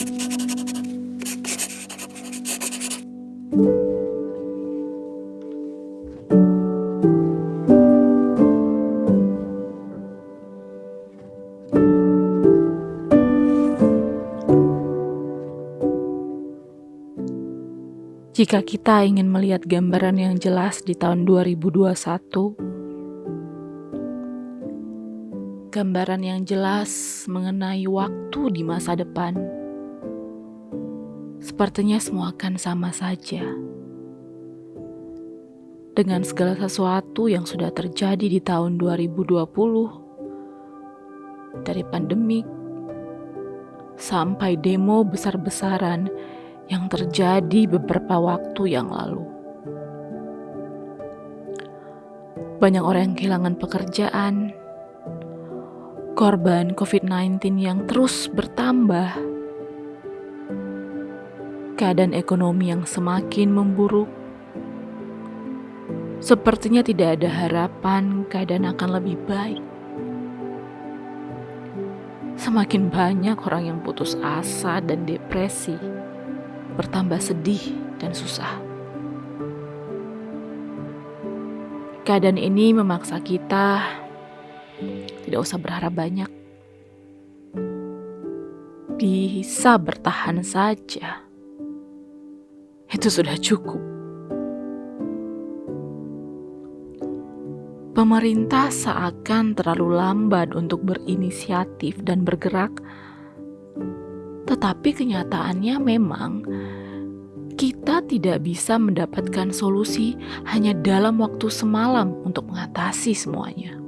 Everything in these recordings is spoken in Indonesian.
Jika kita ingin melihat gambaran yang jelas di tahun 2021, gambaran yang jelas mengenai waktu di masa depan, sepertinya semua akan sama saja. Dengan segala sesuatu yang sudah terjadi di tahun 2020, dari pandemik sampai demo besar-besaran yang terjadi beberapa waktu yang lalu. Banyak orang yang kehilangan pekerjaan, korban COVID-19 yang terus bertambah, keadaan ekonomi yang semakin memburuk. Sepertinya tidak ada harapan keadaan akan lebih baik. Semakin banyak orang yang putus asa dan depresi bertambah sedih dan susah. Keadaan ini memaksa kita tidak usah berharap banyak. Bisa bertahan saja. Itu sudah cukup. Pemerintah seakan terlalu lambat untuk berinisiatif dan bergerak tetapi kenyataannya memang kita tidak bisa mendapatkan solusi hanya dalam waktu semalam untuk mengatasi semuanya.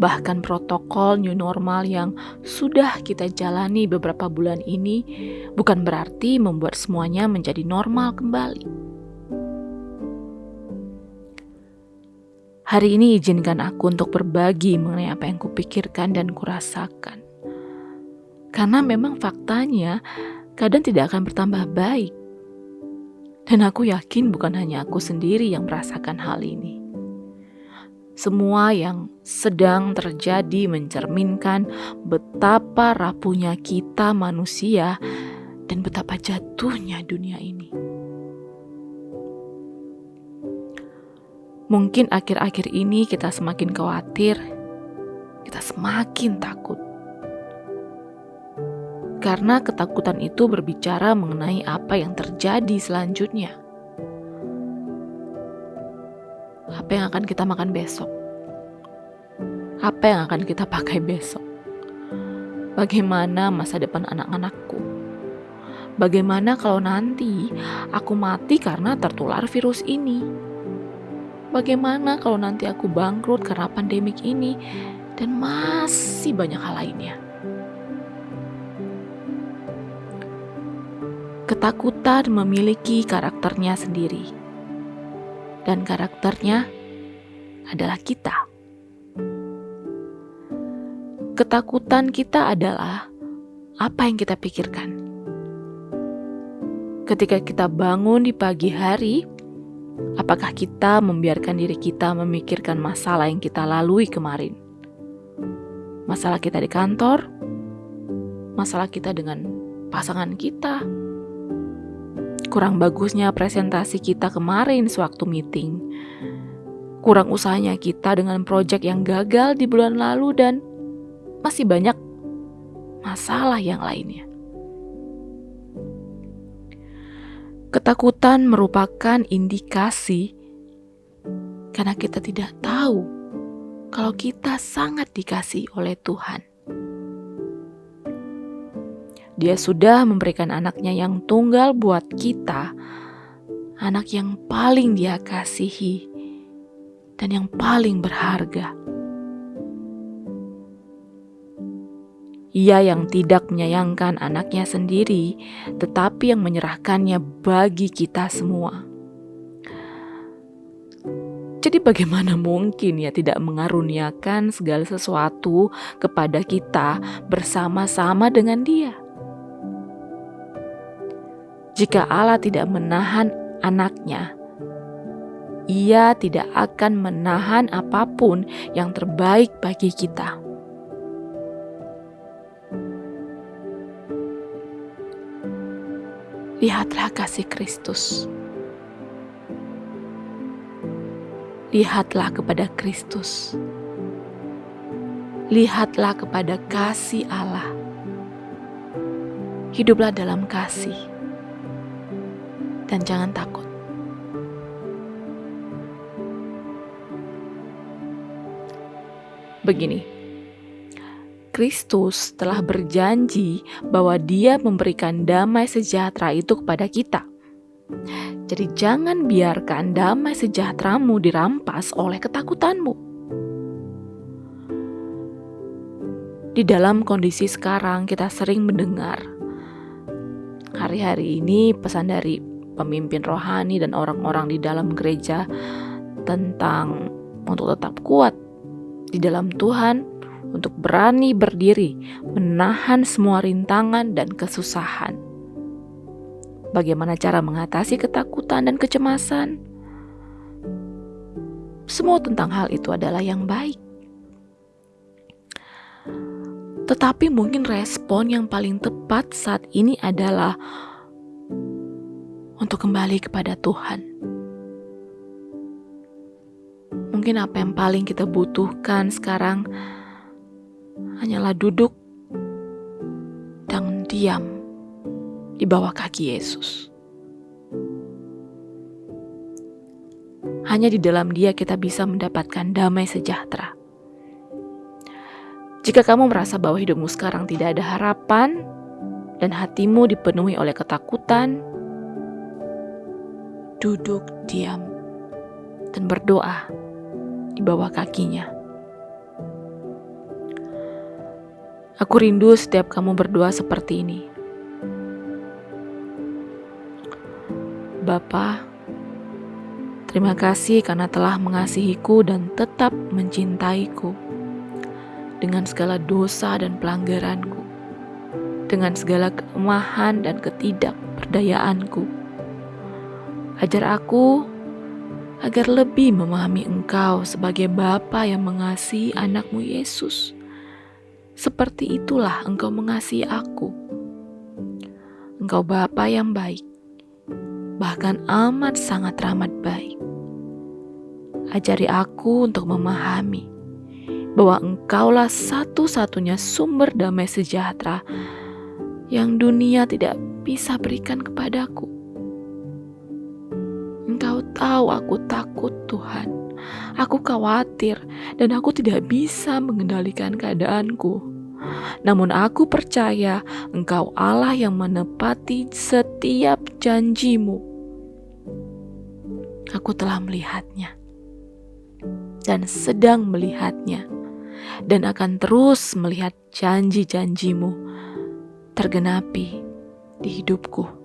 Bahkan protokol new normal yang sudah kita jalani beberapa bulan ini bukan berarti membuat semuanya menjadi normal kembali. Hari ini izinkan aku untuk berbagi mengenai apa yang kupikirkan dan kurasakan. Karena memang faktanya kadang tidak akan bertambah baik. Dan aku yakin bukan hanya aku sendiri yang merasakan hal ini. Semua yang sedang terjadi mencerminkan betapa rapuhnya kita manusia dan betapa jatuhnya dunia ini. Mungkin akhir-akhir ini kita semakin khawatir, kita semakin takut. Karena ketakutan itu berbicara mengenai apa yang terjadi selanjutnya. Apa yang akan kita makan besok? Apa yang akan kita pakai besok? Bagaimana masa depan anak-anakku? Bagaimana kalau nanti aku mati karena tertular virus ini? Bagaimana kalau nanti aku bangkrut karena pandemik ini dan masih banyak hal lainnya? Ketakutan memiliki karakternya sendiri. Dan karakternya adalah kita. Ketakutan kita adalah apa yang kita pikirkan. Ketika kita bangun di pagi hari, Apakah kita membiarkan diri kita memikirkan masalah yang kita lalui kemarin? Masalah kita di kantor, masalah kita dengan pasangan kita, kurang bagusnya presentasi kita kemarin sewaktu meeting, kurang usahanya kita dengan proyek yang gagal di bulan lalu, dan masih banyak masalah yang lainnya. Ketakutan merupakan indikasi karena kita tidak tahu kalau kita sangat dikasih oleh Tuhan. Dia sudah memberikan anaknya yang tunggal buat kita, anak yang paling dia kasihi dan yang paling berharga. Ia yang tidak menyayangkan anaknya sendiri, tetapi yang menyerahkannya bagi kita semua. Jadi, bagaimana mungkin ia tidak mengaruniakan segala sesuatu kepada kita bersama-sama dengan Dia? Jika Allah tidak menahan anaknya, ia tidak akan menahan apa pun yang terbaik bagi kita. Lihatlah kasih Kristus. Lihatlah kepada Kristus. Lihatlah kepada kasih Allah. Hiduplah dalam kasih, dan jangan takut. Begini, Kristus telah berjanji bahwa Dia memberikan damai sejahtera itu kepada kita. Jadi, jangan biarkan damai sejahteramu dirampas oleh ketakutanmu. Di dalam kondisi sekarang, kita sering mendengar hari-hari ini pesan dari pemimpin rohani dan orang-orang di dalam gereja tentang untuk tetap kuat di dalam Tuhan untuk berani berdiri, menahan semua rintangan dan kesusahan. Bagaimana cara mengatasi ketakutan dan kecemasan? Semua tentang hal itu adalah yang baik. Tetapi mungkin respon yang paling tepat saat ini adalah untuk kembali kepada Tuhan. Mungkin apa yang paling kita butuhkan sekarang hanyalah duduk dan diam di bawah kaki Yesus. Hanya di dalam Dia kita bisa mendapatkan damai sejahtera. Jika kamu merasa bahwa hidupmu sekarang tidak ada harapan dan hatimu dipenuhi oleh ketakutan, duduk diam dan berdoa di bawah kakinya. Aku rindu setiap kamu berdoa seperti ini. Bapa, terima kasih karena telah mengasihiku dan tetap mencintaiku dengan segala dosa dan pelanggaranku, dengan segala kelemahan dan ketidakberdayaanku. Ajar aku agar lebih memahami Engkau sebagai Bapa yang mengasihi anakmu Yesus seperti itulah engkau mengasihi aku. Engkau Bapa yang baik, bahkan amat sangat ramad baik. Ajari aku untuk memahami bahwa engkaulah satu-satunya sumber damai sejahtera yang dunia tidak bisa berikan kepadaku. Engkau tahu aku takut Tuhan. Aku khawatir dan aku tidak bisa mengendalikan keadaanku. Namun aku percaya Engkau Allah yang menepati setiap janjimu. Aku telah melihatnya dan sedang melihatnya dan akan terus melihat janji-janjimu tergenapi di hidupku.